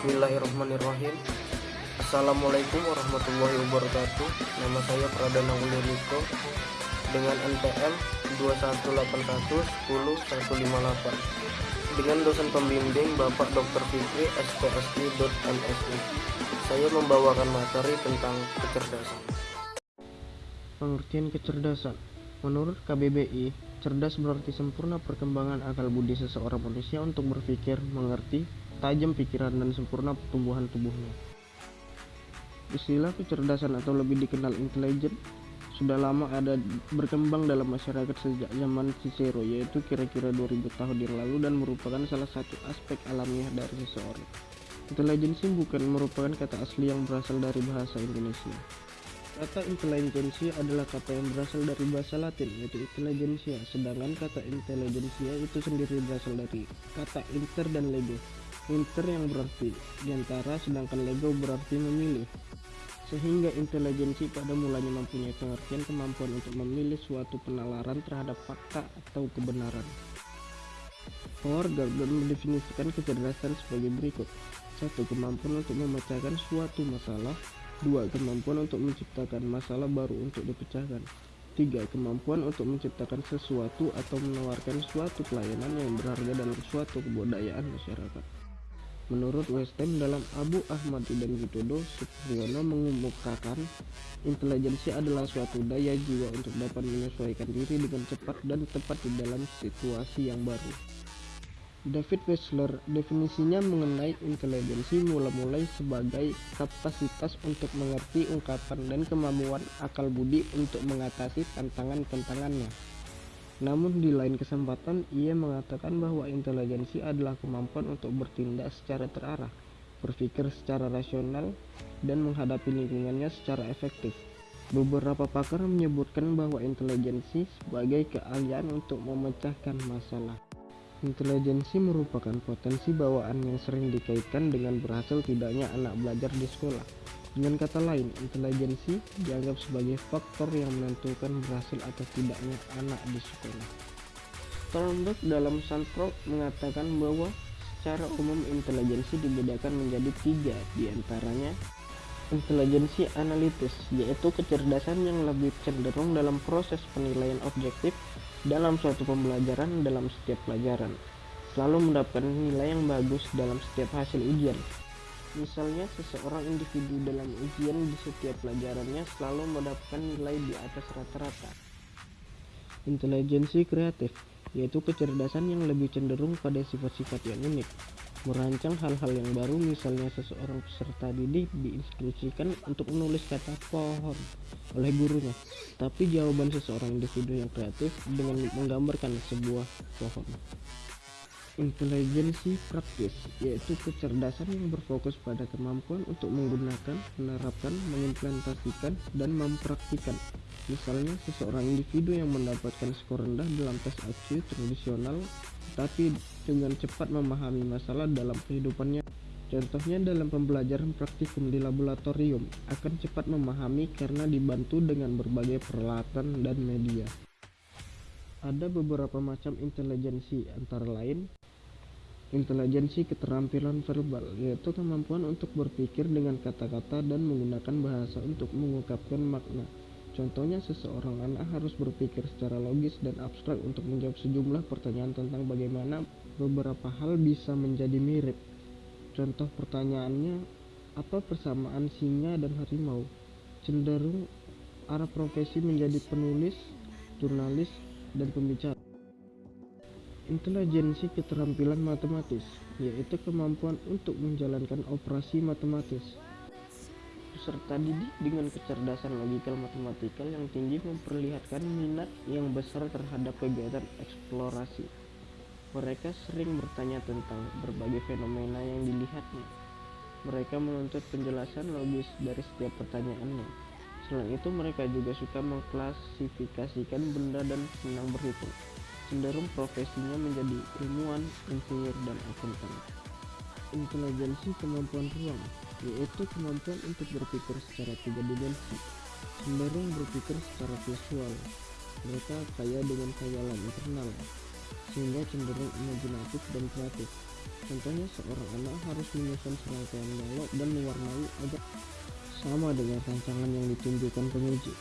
Bismillahirrahmanirrahim. Assalamualaikum warahmatullahi wabarakatuh. Nama saya Pradana Uliriko Dengan NPM 218110158 Dengan dosen pembimbing Bapak Dr. Fikri SPSI.MSI Saya membawakan materi tentang kecerdasan. Pengertian kecerdasan. Menurut KBBI, cerdas berarti sempurna perkembangan akal budi seseorang manusia untuk berpikir, mengerti, tajam pikiran dan sempurna pertumbuhan tubuhnya. Istilah kecerdasan atau lebih dikenal intelijen sudah lama ada berkembang dalam masyarakat sejak zaman Cicero yaitu kira-kira 2000 tahun yang lalu dan merupakan salah satu aspek alamiah dari seseorang. Intelijensi bukan merupakan kata asli yang berasal dari bahasa Indonesia. Kata intelijensia adalah kata yang berasal dari bahasa Latin yaitu intelligentsia, sedangkan kata intelijensia itu sendiri berasal dari kata inter dan lego. Inter yang berarti di antara, sedangkan lego berarti memilih. Sehingga intelijensi pada mulanya mempunyai pengertian kemampuan untuk memilih suatu penalaran terhadap fakta atau kebenaran. Howard Gardner mendefinisikan kecerdasan sebagai berikut. Satu, kemampuan untuk memecahkan suatu masalah dua Kemampuan untuk menciptakan masalah baru untuk dipecahkan tiga Kemampuan untuk menciptakan sesuatu atau menawarkan suatu pelayanan yang berharga dalam suatu kebudayaan masyarakat Menurut Westham dalam Abu Ahmad dan Widodo, Supriyono mengemukakan intelijensi adalah suatu daya jiwa untuk dapat menyesuaikan diri dengan cepat dan tepat di dalam situasi yang baru. David Wechsler definisinya mengenai intelijensi mula-mulai sebagai kapasitas untuk mengerti ungkapan dan kemampuan akal budi untuk mengatasi tantangan-tantangannya. Namun di lain kesempatan ia mengatakan bahwa intelijensi adalah kemampuan untuk bertindak secara terarah, berpikir secara rasional, dan menghadapi lingkungannya secara efektif. Beberapa pakar menyebutkan bahwa intelijensi sebagai keahlian untuk memecahkan masalah. Intelijensi merupakan potensi bawaan yang sering dikaitkan dengan berhasil tidaknya anak belajar di sekolah. Dengan kata lain, intelijensi dianggap sebagai faktor yang menentukan berhasil atau tidaknya anak di sekolah. Sternberg dalam Sandrock mengatakan bahwa secara umum intelijensi dibedakan menjadi tiga di antaranya intelijensi analitis yaitu kecerdasan yang lebih cenderung dalam proses penilaian objektif dalam suatu pembelajaran dalam setiap pelajaran, selalu mendapatkan nilai yang bagus dalam setiap hasil ujian. Misalnya, seseorang individu dalam ujian di setiap pelajarannya selalu mendapatkan nilai di atas rata-rata. Intelijensi kreatif, yaitu kecerdasan yang lebih cenderung pada sifat-sifat yang unik, merancang hal-hal yang baru misalnya seseorang peserta didik diinstruksikan untuk menulis kata pohon oleh gurunya tapi jawaban seseorang individu yang kreatif dengan menggambarkan sebuah pohon intelijensi praktis yaitu kecerdasan yang berfokus pada kemampuan untuk menggunakan, menerapkan, mengimplementasikan, dan mempraktikkan misalnya seseorang individu yang mendapatkan skor rendah dalam tes IQ tradisional tapi dengan cepat memahami masalah dalam kehidupannya. Contohnya dalam pembelajaran praktikum di laboratorium akan cepat memahami karena dibantu dengan berbagai peralatan dan media. Ada beberapa macam intelijensi antara lain Intelijensi keterampilan verbal yaitu kemampuan untuk berpikir dengan kata-kata dan menggunakan bahasa untuk mengungkapkan makna. Contohnya seseorang anak harus berpikir secara logis dan abstrak untuk menjawab sejumlah pertanyaan tentang bagaimana beberapa hal bisa menjadi mirip. Contoh pertanyaannya, apa persamaan singa dan harimau? Cenderung arah profesi menjadi penulis, jurnalis, dan pembicara. Intelijensi keterampilan matematis, yaitu kemampuan untuk menjalankan operasi matematis peserta didik dengan kecerdasan logikal matematikal yang tinggi memperlihatkan minat yang besar terhadap kegiatan eksplorasi. Mereka sering bertanya tentang berbagai fenomena yang dilihatnya. Mereka menuntut penjelasan logis dari setiap pertanyaannya. Selain itu, mereka juga suka mengklasifikasikan benda dan senang berhitung. Cenderung profesinya menjadi ilmuwan, insinyur, dan akuntan. Intelijensi kemampuan ruang yaitu kemampuan untuk berpikir secara tiga dimensi, cenderung berpikir secara visual. Mereka kaya dengan khayalan internal, sehingga cenderung imajinatif dan kreatif. Contohnya seorang anak harus menyusun serangkaian balok dan mewarnai agar sama dengan rancangan yang ditunjukkan penguji.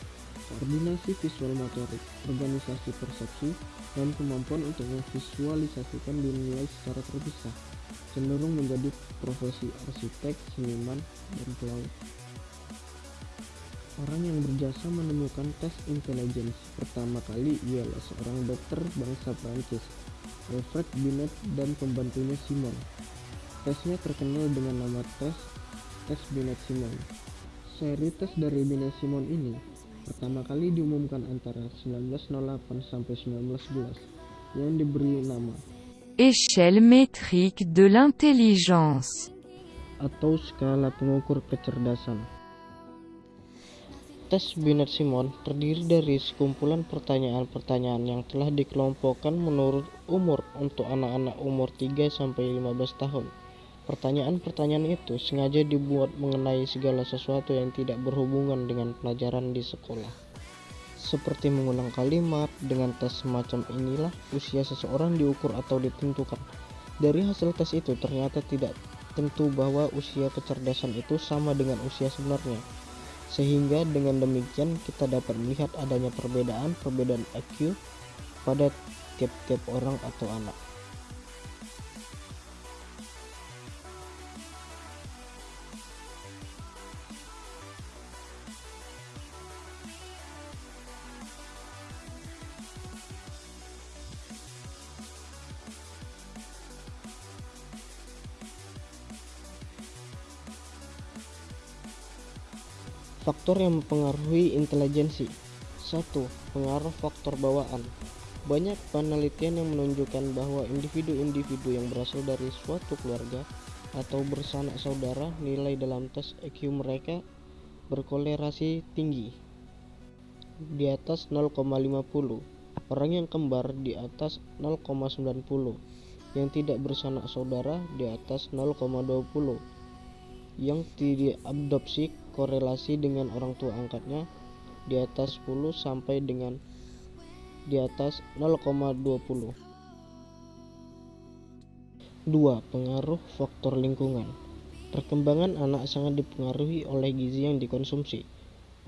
Koordinasi visual motorik, organisasi persepsi, dan kemampuan untuk memvisualisasikan dinilai secara terpisah, cenderung menjadi profesi arsitek, seniman, dan pelaut. Orang yang berjasa menemukan tes intelijensi pertama kali ialah seorang dokter bangsa Prancis Alfred Binet dan pembantunya Simon. Tesnya terkenal dengan nama tes tes Binet Simon. Seri tes dari Binet Simon ini pertama kali diumumkan antara 1908 sampai 1911 yang diberi nama Échelle métrique de l'intelligence atau skala pengukur kecerdasan. Tes Binet Simon terdiri dari sekumpulan pertanyaan-pertanyaan yang telah dikelompokkan menurut umur untuk anak-anak umur 3-15 tahun. Pertanyaan-pertanyaan itu sengaja dibuat mengenai segala sesuatu yang tidak berhubungan dengan pelajaran di sekolah. Seperti mengulang kalimat, dengan tes semacam inilah usia seseorang diukur atau ditentukan. Dari hasil tes itu ternyata tidak tentu bahwa usia kecerdasan itu sama dengan usia sebenarnya sehingga dengan demikian kita dapat melihat adanya perbedaan-perbedaan IQ pada tiap-tiap orang atau anak. Faktor yang mempengaruhi intelijensi 1. Pengaruh faktor bawaan Banyak penelitian yang menunjukkan bahwa individu-individu yang berasal dari suatu keluarga atau bersanak saudara nilai dalam tes IQ mereka berkolerasi tinggi di atas 0,50 orang yang kembar di atas 0,90 yang tidak bersanak saudara di atas 0,20 yang diadopsi korelasi dengan orang tua angkatnya di atas 10 sampai dengan di atas 0,20 2. Pengaruh faktor lingkungan Perkembangan anak sangat dipengaruhi oleh gizi yang dikonsumsi.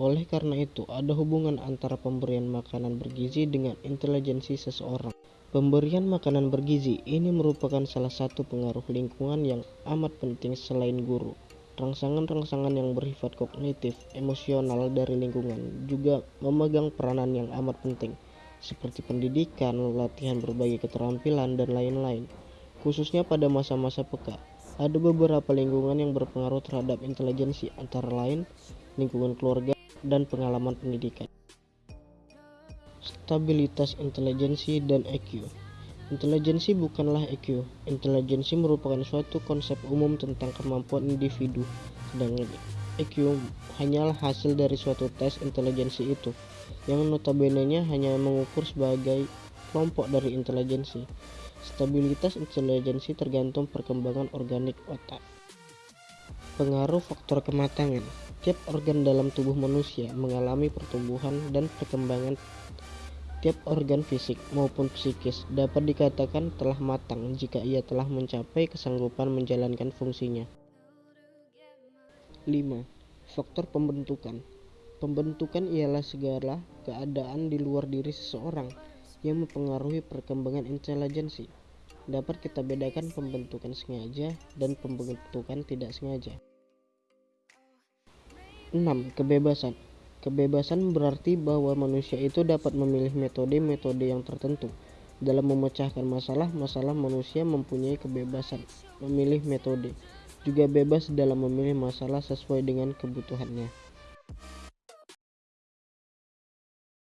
Oleh karena itu, ada hubungan antara pemberian makanan bergizi dengan intelijensi seseorang. Pemberian makanan bergizi ini merupakan salah satu pengaruh lingkungan yang amat penting selain guru. Rangsangan-rangsangan yang bersifat kognitif, emosional dari lingkungan juga memegang peranan yang amat penting, seperti pendidikan, latihan berbagai keterampilan, dan lain-lain. Khususnya pada masa-masa peka, ada beberapa lingkungan yang berpengaruh terhadap intelijensi, antara lain lingkungan keluarga dan pengalaman pendidikan. Stabilitas intelijensi dan EQ Intelijensi bukanlah IQ. Intelijensi merupakan suatu konsep umum tentang kemampuan individu, sedangkan IQ hanyalah hasil dari suatu tes intelijensi itu, yang notabene-nya hanya mengukur sebagai kelompok dari intelijensi. Stabilitas intelijensi tergantung perkembangan organik otak. Pengaruh faktor kematangan Tiap organ dalam tubuh manusia mengalami pertumbuhan dan perkembangan Tiap organ fisik maupun psikis dapat dikatakan telah matang jika ia telah mencapai kesanggupan menjalankan fungsinya. 5. Faktor pembentukan Pembentukan ialah segala keadaan di luar diri seseorang yang mempengaruhi perkembangan intelijensi. Dapat kita bedakan pembentukan sengaja dan pembentukan tidak sengaja. 6. Kebebasan Kebebasan berarti bahwa manusia itu dapat memilih metode-metode yang tertentu. Dalam memecahkan masalah-masalah manusia mempunyai kebebasan memilih metode, juga bebas dalam memilih masalah sesuai dengan kebutuhannya.